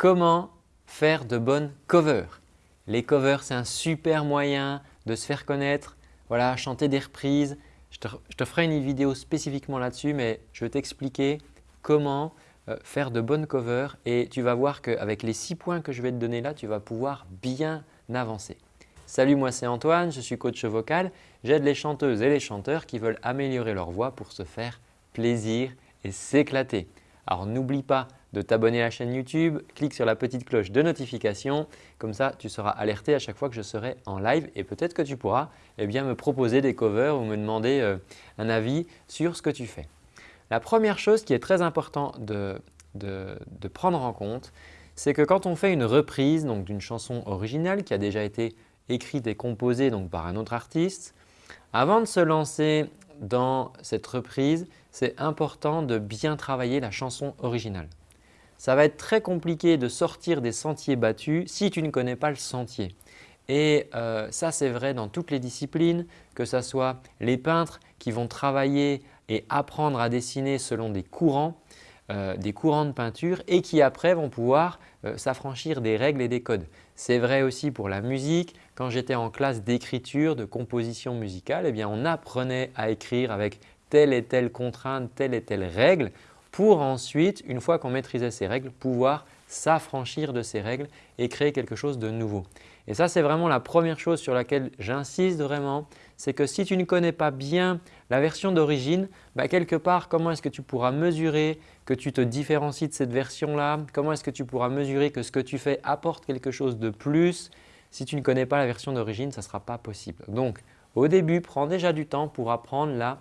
Comment faire de bonnes covers? Les covers, c'est un super moyen de se faire connaître, voilà, chanter des reprises. Je te, ferai une vidéo spécifiquement là-dessus, mais je vais t'expliquer comment euh, faire de bonnes covers et tu vas voir qu'avec les six points que je vais te donner là, tu vas pouvoir bien avancer. Salut, moi c'est Antoine, je suis coach vocal. J'aide les chanteuses et les chanteurs qui veulent améliorer leur voix pour se faire plaisir et s'éclater. Alors n'oublie pas de t'abonner à la chaîne YouTube, clique sur la petite cloche de notification. Comme ça, tu seras alerté à chaque fois que je serai en live et peut-être que tu pourras eh bien, me proposer des covers ou me demander euh, un avis sur ce que tu fais. La première chose qui est très importante de, de prendre en compte, c'est que quand on fait une reprise d'une chanson originale qui a déjà été écrite et composée donc, par un autre artiste, avant de se lancer dans cette reprise, c'est important de bien travailler la chanson originale. Ça va être très compliqué de sortir des sentiers battus si tu ne connais pas le sentier. Et euh, ça, c'est vrai dans toutes les disciplines, que ce soit les peintres qui vont travailler et apprendre à dessiner selon des courants, euh, des courants de peinture et qui après vont pouvoir euh, s'affranchir des règles et des codes. C'est vrai aussi pour la musique. Quand j'étais en classe d'écriture, de composition musicale, eh on apprenait à écrire avec telle et telle contrainte, telle et telle règle pour ensuite, une fois qu'on maîtrisait ces règles, pouvoir s'affranchir de ces règles et créer quelque chose de nouveau. Et ça, c'est vraiment la première chose sur laquelle j'insiste vraiment, c'est que si tu ne connais pas bien la version d'origine, bah, quelque part, comment est-ce que tu pourras mesurer que tu te différencies de cette version-là? Comment est-ce que tu pourras mesurer que ce que tu fais apporte quelque chose de plus? Si tu ne connais pas la version d'origine, ça ne sera pas possible. Donc, au début, prends déjà du temps pour apprendre la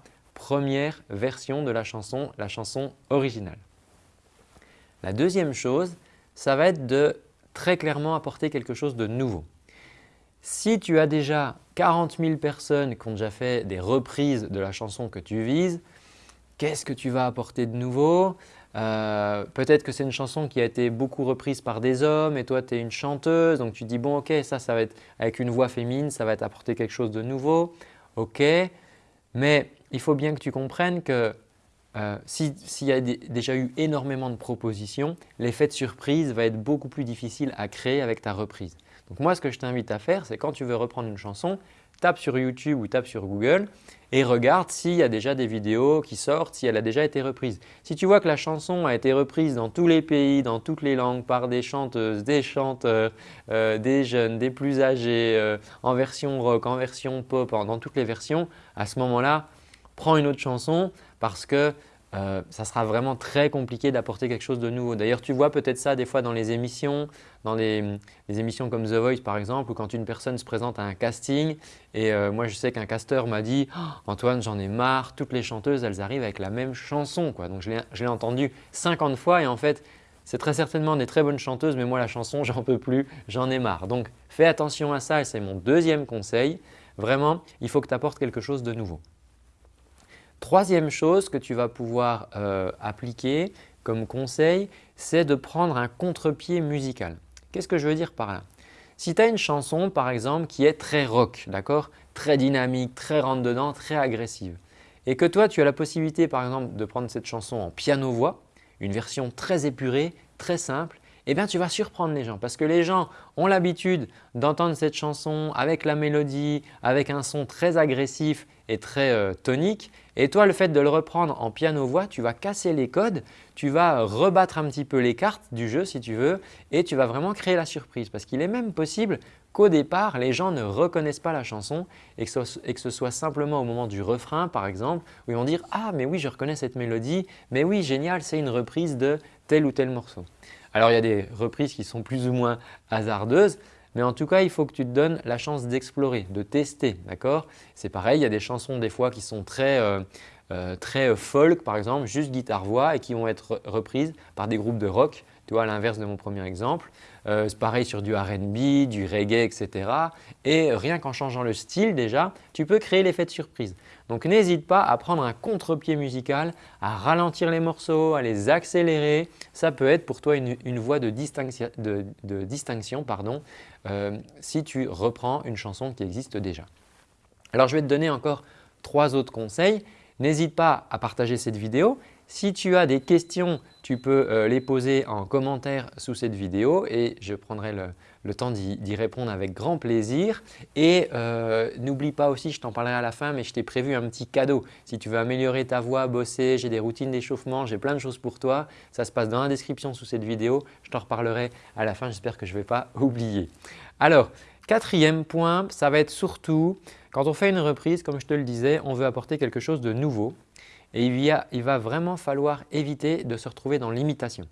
version de la chanson, la chanson originale. La deuxième chose, ça va être de très clairement apporter quelque chose de nouveau. Si tu as déjà 40 000 personnes qui ont déjà fait des reprises de la chanson que tu vises, qu'est-ce que tu vas apporter de nouveau? Euh, Peut-être que c'est une chanson qui a été beaucoup reprise par des hommes et toi tu es une chanteuse donc tu dis bon ok ça, ça va être avec une voix féminine, ça va t'apporter quelque chose de nouveau. Ok, mais il faut bien que tu comprennes que euh, s'il y a déjà eu énormément de propositions, l'effet de surprise va être beaucoup plus difficile à créer avec ta reprise. Donc moi, ce que je t'invite à faire, c'est quand tu veux reprendre une chanson, tape sur YouTube ou tape sur Google et regarde s'il y a déjà des vidéos qui sortent, si elle a déjà été reprise. Si tu vois que la chanson a été reprise dans tous les pays, dans toutes les langues, par des chanteuses, des chanteurs, euh, des jeunes, des plus âgés, euh, en version rock, en version pop, dans toutes les versions, à ce moment-là, prends une autre chanson parce que euh, ça sera vraiment très compliqué d'apporter quelque chose de nouveau. D'ailleurs, tu vois peut-être ça des fois dans les émissions, dans les, émissions comme The Voice par exemple, où quand une personne se présente à un casting et euh, moi je sais qu'un casteur m'a dit oh, Antoine j'en ai marre, toutes les chanteuses elles arrivent avec la même chanson ». Donc je l'ai entendu 50 fois et en fait c'est très certainement des très bonnes chanteuses mais moi la chanson j'en peux plus, j'en ai marre. Donc fais attention à ça et c'est mon deuxième conseil. Vraiment, il faut que tu apportes quelque chose de nouveau. Troisième chose que tu vas pouvoir euh, appliquer comme conseil, c'est de prendre un contre-pied musical. Qu'est-ce que je veux dire par là? Si tu as une chanson par exemple qui est très rock, d'accord? Très dynamique, très rentre-dedans, très agressive. Et que toi tu as la possibilité par exemple de prendre cette chanson en piano-voix, une version très épurée, très simple, eh bien tu vas surprendre les gens parce que les gens ont l'habitude d'entendre cette chanson avec la mélodie, avec un son très agressif et très euh, tonique et toi le fait de le reprendre en piano-voix, tu vas casser les codes, tu vas rebattre un petit peu les cartes du jeu si tu veux et tu vas vraiment créer la surprise parce qu'il est même possible qu'au départ les gens ne reconnaissent pas la chanson et que, et que, ce, soit simplement au moment du refrain par exemple où ils vont dire « Ah mais oui je reconnais cette mélodie, mais oui génial c'est une reprise de tel ou tel morceau ». Alors il y a des reprises qui sont plus ou moins hasardeuses, mais en tout cas, il faut que tu te donnes la chance d'explorer, de tester. d'accord? C'est pareil, il y a des chansons des fois qui sont très, euh, euh, très folk par exemple, juste guitare-voix et qui vont être reprises par des groupes de rock, tu vois à l'inverse de mon premier exemple. Euh, c'est pareil sur du R&B, du reggae, etc. Et rien qu'en changeant le style déjà, tu peux créer l'effet de surprise. Donc n'hésite pas à prendre un contre-pied musical, à ralentir les morceaux, à les accélérer. Ça peut être pour toi une, voie de, distinction, pardon, euh, si tu reprends une chanson qui existe déjà. Alors je vais te donner encore trois autres conseils. N'hésite pas à partager cette vidéo. Si tu as des questions, tu peux euh, les poser en commentaire sous cette vidéo et je prendrai le, temps d'y répondre avec grand plaisir. Et euh, n'oublie pas aussi, je t'en parlerai à la fin, mais je t'ai prévu un petit cadeau. Si tu veux améliorer ta voix, bosser, j'ai des routines d'échauffement, j'ai plein de choses pour toi. Ça se passe dans la description sous cette vidéo. Je t'en reparlerai à la fin, j'espère que je ne vais pas oublier. Alors, quatrième point, ça va être surtout quand on fait une reprise, comme je te le disais, on veut apporter quelque chose de nouveau et il, va vraiment falloir éviter de se retrouver dans l'imitation.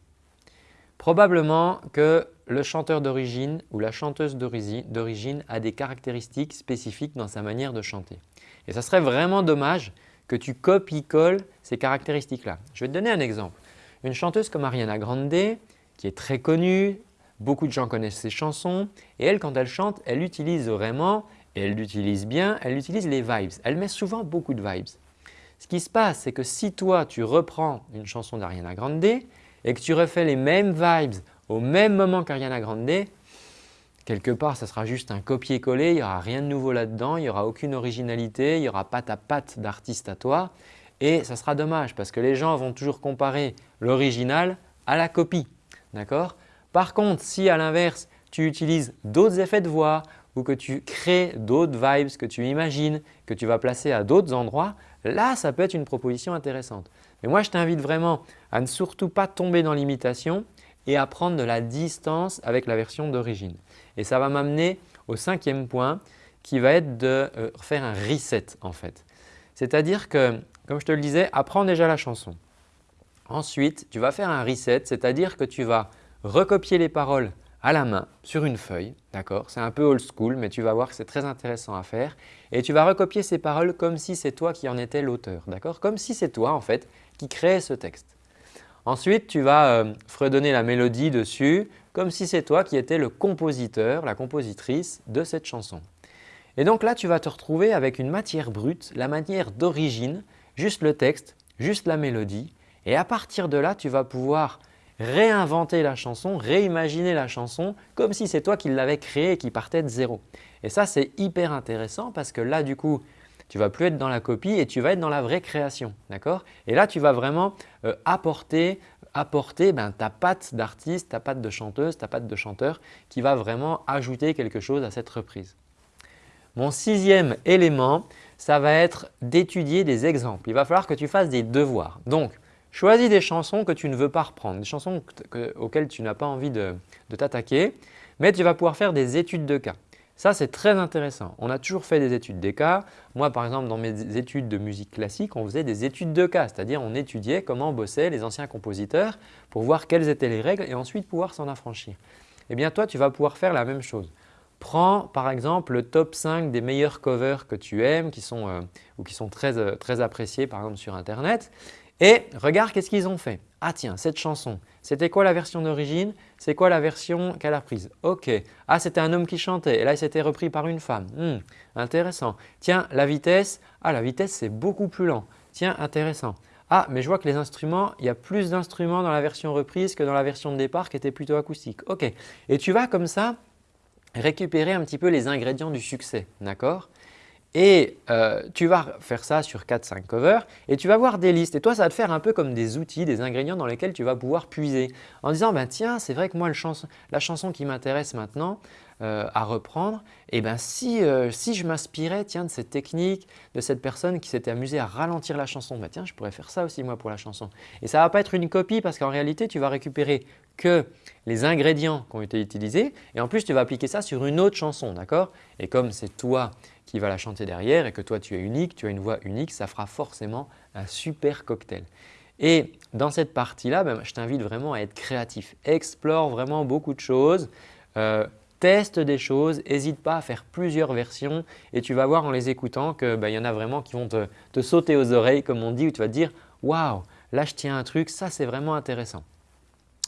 Probablement que le chanteur d'origine ou la chanteuse d'origine a des caractéristiques spécifiques dans sa manière de chanter. Et ça serait vraiment dommage que tu copies-colles ces caractéristiques-là. Je vais te donner un exemple. Une chanteuse comme Ariana Grande, qui est très connue, beaucoup de gens connaissent ses chansons et elle, quand elle chante, elle utilise vraiment, et elle l'utilise bien, elle utilise les vibes. Elle met souvent beaucoup de vibes. Ce qui se passe, c'est que si toi, tu reprends une chanson d'Ariana Grande et que tu refais les mêmes vibes au même moment qu'Ariana Grande, quelque part, ça sera juste un copier-coller, il n'y aura rien de nouveau là-dedans, il n'y aura aucune originalité, il n'y aura pas ta patte d'artiste à toi et ça sera dommage parce que les gens vont toujours comparer l'original à la copie. Par contre, si à l'inverse, tu utilises d'autres effets de voix que tu crées d'autres vibes que tu imagines, que tu vas placer à d'autres endroits, là ça peut être une proposition intéressante. Mais moi je t'invite vraiment à ne surtout pas tomber dans l'imitation et à prendre de la distance avec la version d'origine. Et ça va m'amener au cinquième point qui va être de euh, faire un reset en fait. C'est-à-dire que, comme je te le disais, apprends déjà la chanson. Ensuite, tu vas faire un reset, c'est-à-dire que tu vas recopier les paroles à la main sur une feuille, d'accord? C'est un peu old school mais tu vas voir que c'est très intéressant à faire et tu vas recopier ces paroles comme si c'est toi qui en étais l'auteur, d'accord? Comme si c'est toi en fait qui créais ce texte. Ensuite, tu vas euh, fredonner la mélodie dessus comme si c'est toi qui étais le compositeur, la compositrice de cette chanson. Et donc là, tu vas te retrouver avec une matière brute, la matière d'origine, juste le texte, juste la mélodie et à partir de là, tu vas pouvoir réinventer la chanson, réimaginer la chanson comme si c'est toi qui l'avais créée et qui partait de zéro. Et ça, c'est hyper intéressant parce que là, du coup, tu ne vas plus être dans la copie et tu vas être dans la vraie création. Et là, tu vas vraiment euh, apporter, apporter ben, ta patte d'artiste, ta patte de chanteuse, ta patte de chanteur qui va vraiment ajouter quelque chose à cette reprise. Mon sixième élément, ça va être d'étudier des exemples. Il va falloir que tu fasses des devoirs. Donc, Choisis des chansons que tu ne veux pas reprendre, des chansons auxquelles tu n'as pas envie de, t'attaquer, mais tu vas pouvoir faire des études de cas. Ça, c'est très intéressant. On a toujours fait des études de cas. Moi, par exemple, dans mes études de musique classique, on faisait des études de cas, c'est-à-dire on étudiait comment bossaient les anciens compositeurs pour voir quelles étaient les règles et ensuite pouvoir s'en affranchir. Eh bien, toi, tu vas pouvoir faire la même chose. Prends par exemple le top 5 des meilleurs covers que tu aimes qui sont, euh, ou qui sont très, euh, très appréciés par exemple sur internet et regarde qu'est-ce qu'ils ont fait. Ah tiens, cette chanson, c'était quoi la version d'origine? C'est quoi la version qu'elle a prise? Ok. Ah, c'était un homme qui chantait et là, il s'était repris par une femme. Hmm, intéressant. Tiens, la vitesse. Ah, la vitesse, c'est beaucoup plus lent. Tiens, intéressant. Ah, mais je vois que les instruments, il y a plus d'instruments dans la version reprise que dans la version de départ qui était plutôt acoustique. Ok. Et tu vas comme ça récupérer un petit peu les ingrédients du succès. D'accord? Et euh, tu vas faire ça sur 4-5 covers et tu vas voir des listes. Et toi, ça va te faire un peu comme des outils, des ingrédients dans lesquels tu vas pouvoir puiser en disant ben, tiens, c'est vrai que moi, la chanson qui m'intéresse maintenant euh, à reprendre, eh ben, si, euh, si je m'inspirais de cette technique, de cette personne qui s'était amusée à ralentir la chanson, ben, je pourrais faire ça aussi moi pour la chanson. Et ça ne va pas être une copie parce qu'en réalité, tu vas récupérer que les ingrédients qui ont été utilisés et en plus, tu vas appliquer ça sur une autre chanson. d'accord? Et comme c'est toi qui va la chanter derrière et que toi tu es unique, tu as une voix unique, ça fera forcément un super cocktail. Et dans cette partie-là, ben, je t'invite vraiment à être créatif. Explore vraiment beaucoup de choses, euh, teste des choses, n'hésite pas à faire plusieurs versions et tu vas voir en les écoutant qu'il ben, y en a vraiment qui vont te, te, sauter aux oreilles comme on dit où tu vas te dire « Waouh, là je tiens un truc, ça c'est vraiment intéressant ».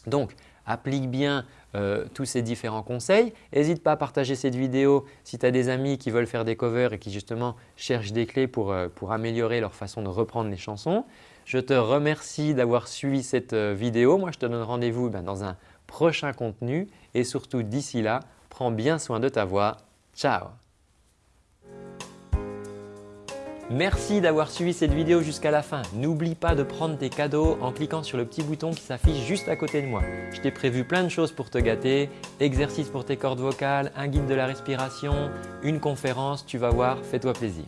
Donc, applique bien euh, tous ces différents conseils. N'hésite pas à partager cette vidéo si tu as des amis qui veulent faire des covers et qui justement cherchent des clés pour, euh, améliorer leur façon de reprendre les chansons. Je te remercie d'avoir suivi cette euh, vidéo. Moi, je te donne rendez-vous ben, dans un prochain contenu et surtout d'ici là, prends bien soin de ta voix. Ciao Merci d'avoir suivi cette vidéo jusqu'à la fin. N'oublie pas de prendre tes cadeaux en cliquant sur le petit bouton qui s'affiche juste à côté de moi. Je t'ai prévu plein de choses pour te gâter, exercices pour tes cordes vocales, un guide de la respiration, une conférence, tu vas voir, fais-toi plaisir.